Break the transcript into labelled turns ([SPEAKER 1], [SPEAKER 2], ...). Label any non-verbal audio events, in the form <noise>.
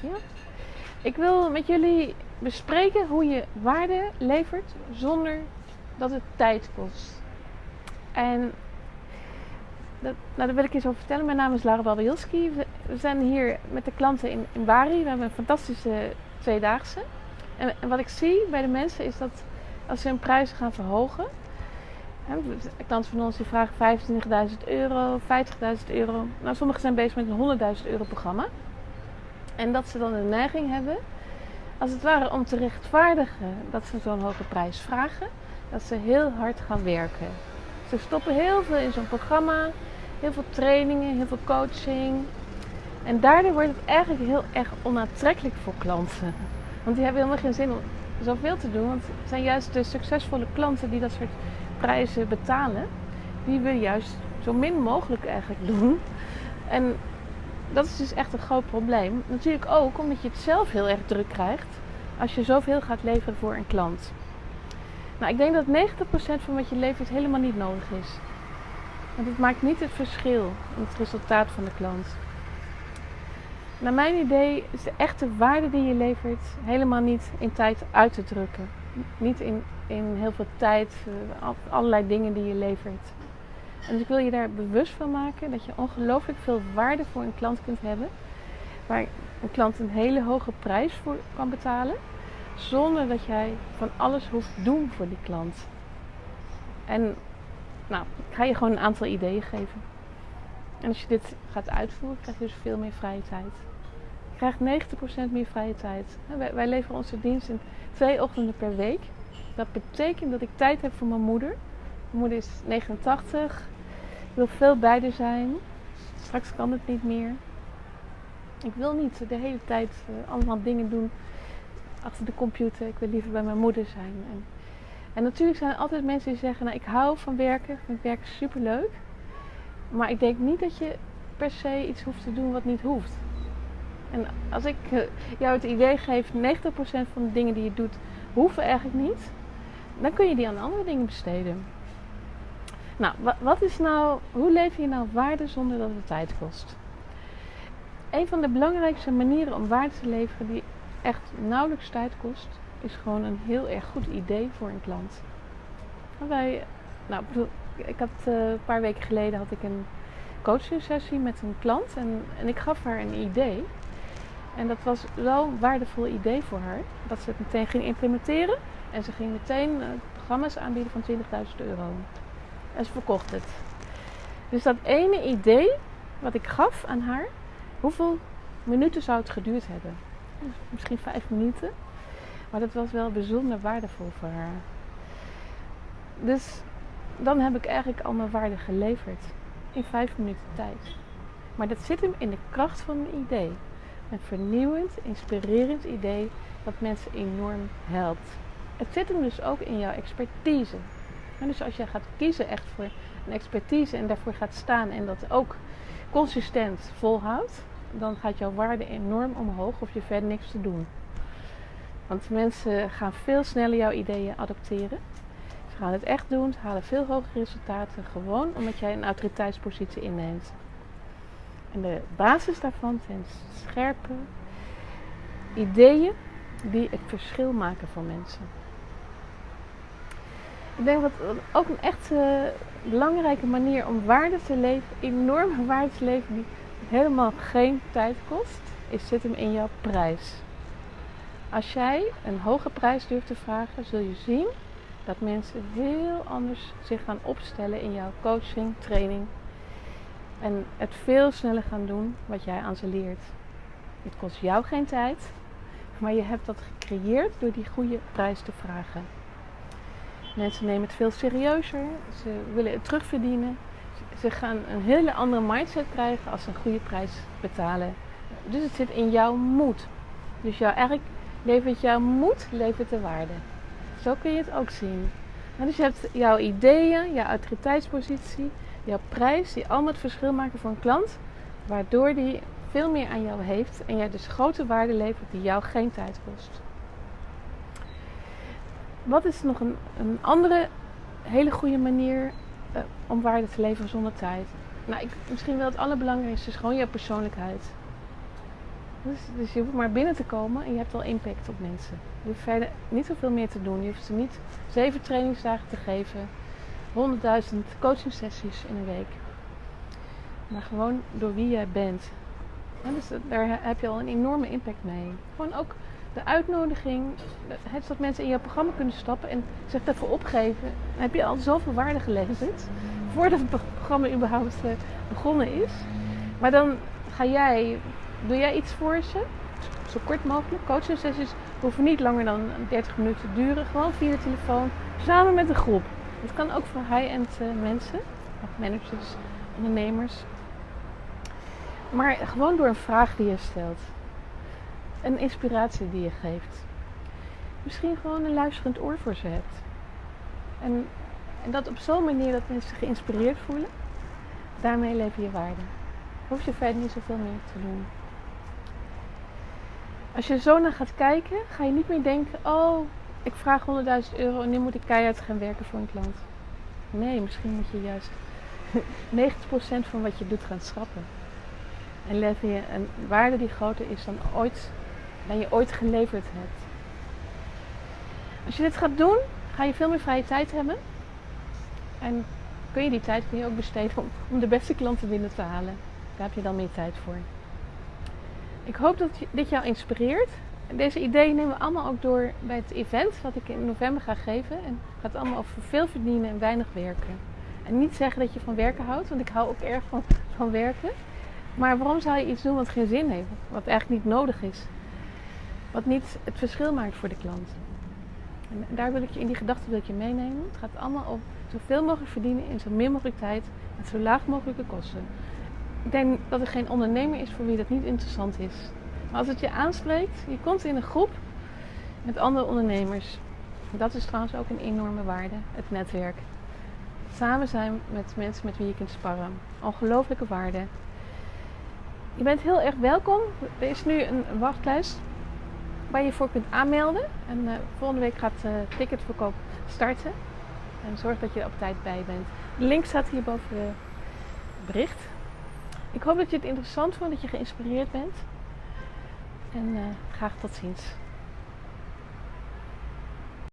[SPEAKER 1] Ja. Ik wil met jullie bespreken hoe je waarde levert zonder dat het tijd kost. En dat, nou, daar wil ik eens over vertellen. Mijn naam is Lara Babajilski. We, zijn hier met de klanten in, Bari. We hebben een fantastische tweedaagse. En, en wat ik zie bij de mensen is dat als ze hun prijzen gaan verhogen. Klanten van ons die vragen 25.000 euro, 50.000 euro. Nou, sommigen zijn bezig met een 100.000 euro programma. En dat ze dan de neiging hebben, als het ware om te rechtvaardigen dat ze zo'n hoge prijs vragen, dat ze heel hard gaan werken. Ze stoppen heel veel in zo'n programma, heel veel trainingen, heel veel coaching. En daardoor wordt het eigenlijk heel erg onaantrekkelijk voor klanten. Want die hebben helemaal geen zin om zoveel te doen. Want het zijn juist de succesvolle klanten die dat soort prijzen betalen. Die willen juist zo min mogelijk eigenlijk doen. En dat is dus echt een groot probleem. Natuurlijk ook omdat je het zelf heel erg druk krijgt als je zoveel gaat leveren voor een klant. Nou, ik denk dat 90% van wat je levert helemaal niet nodig is. Want het maakt niet het verschil in het resultaat van de klant. Naar mijn idee is de echte waarde die je levert helemaal niet in tijd uit te drukken. Niet in, in heel veel tijd, uh, allerlei dingen die je levert. Dus ik wil je daar bewust van maken dat je ongelooflijk veel waarde voor een klant kunt hebben. Waar een klant een hele hoge prijs voor kan betalen. Zonder dat jij van alles hoeft doen voor die klant. En nou, ik ga je gewoon een aantal ideeën geven. En als je dit gaat uitvoeren, krijg je dus veel meer vrije tijd. Je krijgt 90% meer vrije tijd. Wij, wij leveren onze dienst in twee ochtenden per week. Dat betekent dat ik tijd heb voor mijn moeder. Moeder is 89. Ik wil veel bij haar zijn. Straks kan het niet meer. Ik wil niet de hele tijd uh, allemaal dingen doen achter de computer. Ik wil liever bij mijn moeder zijn. En, en natuurlijk zijn er altijd mensen die zeggen: Nou, ik hou van werken. Ik vind werken super leuk. Maar ik denk niet dat je per se iets hoeft te doen wat niet hoeft. En als ik uh, jou het idee geef: 90% van de dingen die je doet hoeven eigenlijk niet. Dan kun je die aan andere dingen besteden. Nou, wat is nou, hoe lever je nou waarde zonder dat het tijd kost? Een van de belangrijkste manieren om waarde te leveren die echt nauwelijks tijd kost, is gewoon een heel erg goed idee voor een klant. Wij, nou, ik had uh, een paar weken geleden had ik een coaching sessie met een klant en, en ik gaf haar een idee. En dat was zo'n waardevol idee voor haar dat ze het meteen ging implementeren. En ze ging meteen uh, programma's aanbieden van 20.000 euro. En ze verkocht het. Dus dat ene idee wat ik gaf aan haar, hoeveel minuten zou het geduurd hebben? Misschien vijf minuten. Maar dat was wel bijzonder waardevol voor haar. Dus dan heb ik eigenlijk al mijn waarde geleverd. In vijf minuten tijd. Maar dat zit hem in de kracht van een idee. Een vernieuwend, inspirerend idee dat mensen enorm helpt. Het zit hem dus ook in jouw expertise. Dus als je gaat kiezen echt voor een expertise en daarvoor gaat staan en dat ook consistent volhoudt, dan gaat jouw waarde enorm omhoog of je verder niks te doen. Want mensen gaan veel sneller jouw ideeën adopteren. Ze gaan het echt doen, ze halen veel hogere resultaten gewoon omdat jij een autoriteitspositie inneemt. En de basis daarvan zijn scherpe ideeën die het verschil maken voor mensen. Ik denk dat ook een echt uh, belangrijke manier om waarde te leven, enorme <laughs> waarde te leven, die helemaal geen tijd kost, is zit hem in jouw prijs. Als jij een hoge prijs durft te vragen, zul je zien dat mensen heel anders zich gaan opstellen in jouw coaching, training. En het veel sneller gaan doen wat jij aan ze leert. Het kost jou geen tijd, maar je hebt dat gecreëerd door die goede prijs te vragen. Mensen nemen het veel serieuzer. Ze willen het terugverdienen. Ze gaan een hele andere mindset krijgen als ze een goede prijs betalen. Dus het zit in jouw moed. Dus jou, eigenlijk levert jouw moed levert de waarde. Zo kun je het ook zien. dus je hebt jouw ideeën, jouw autoriteitspositie, jouw prijs, die allemaal het verschil maken voor een klant. Waardoor die veel meer aan jou heeft en jij dus grote waarde levert die jou geen tijd kost. Wat is nog een, een andere hele goede manier uh, om waarde te leveren zonder tijd? Nou, ik, misschien wel het allerbelangrijkste is gewoon jouw persoonlijkheid. Dus, dus je hoeft maar binnen te komen en je hebt al impact op mensen. Je hoeft verder niet zoveel meer te doen. Je hoeft ze niet zeven trainingsdagen te geven, 100.000 coaching sessies in een week. Maar gewoon door wie jij bent. En dus daar heb je al een enorme impact mee. Gewoon ook de uitnodiging, het dat mensen in jouw programma kunnen stappen en zich daarvoor opgeven. Dan heb je al zoveel waarde geleverd voordat het programma überhaupt eh, begonnen is. Maar dan ga jij, doe jij iets voor ze, zo kort mogelijk. Coaching sessies hoeven niet langer dan 30 minuten te duren. Gewoon via de telefoon, samen met een groep. Dat kan ook voor high-end eh, mensen, managers, ondernemers. Maar gewoon door een vraag die je stelt. Een inspiratie die je geeft. Misschien gewoon een luisterend oor voor ze hebt. En, en dat op zo'n manier dat mensen zich geïnspireerd voelen. Daarmee lever je waarde. Hoef je verder niet zoveel meer te doen. Als je zo naar gaat kijken, ga je niet meer denken: oh, ik vraag 100.000 euro en nu moet ik keihard gaan werken voor een klant. Nee, misschien moet je juist <laughs> 90% van wat je doet gaan schrappen. En lever je een waarde die groter is dan, ooit, dan je ooit geleverd hebt. Als je dit gaat doen, ga je veel meer vrije tijd hebben. En kun je die tijd kun je ook besteden om, om de beste klanten binnen te halen. Daar heb je dan meer tijd voor. Ik hoop dat dit jou inspireert. Deze ideeën nemen we allemaal ook door bij het event wat ik in november ga geven. En gaat allemaal over veel verdienen en weinig werken. En niet zeggen dat je van werken houdt, want ik hou ook erg van, van werken. Maar waarom zou je iets doen wat geen zin heeft? Wat eigenlijk niet nodig is? Wat niet het verschil maakt voor de klant? En daar wil ik je in die gedachte wil ik je meenemen. Het gaat allemaal om zoveel mogelijk verdienen in zo min mogelijk tijd met zo laag mogelijke kosten. Ik denk dat er geen ondernemer is voor wie dat niet interessant is. Maar als het je aanspreekt, je komt in een groep met andere ondernemers. Dat is trouwens ook een enorme waarde, het netwerk. Samen zijn met mensen met wie je kunt sparren. Ongelooflijke waarde. Je bent heel erg welkom. Er is nu een wachtlijst waar je voor kunt aanmelden. En uh, volgende week gaat de uh, ticketverkoop starten. En zorg dat je er op tijd bij bent. De link staat hier boven het bericht. Ik hoop dat je het interessant vond, dat je geïnspireerd bent. En graag tot ziens.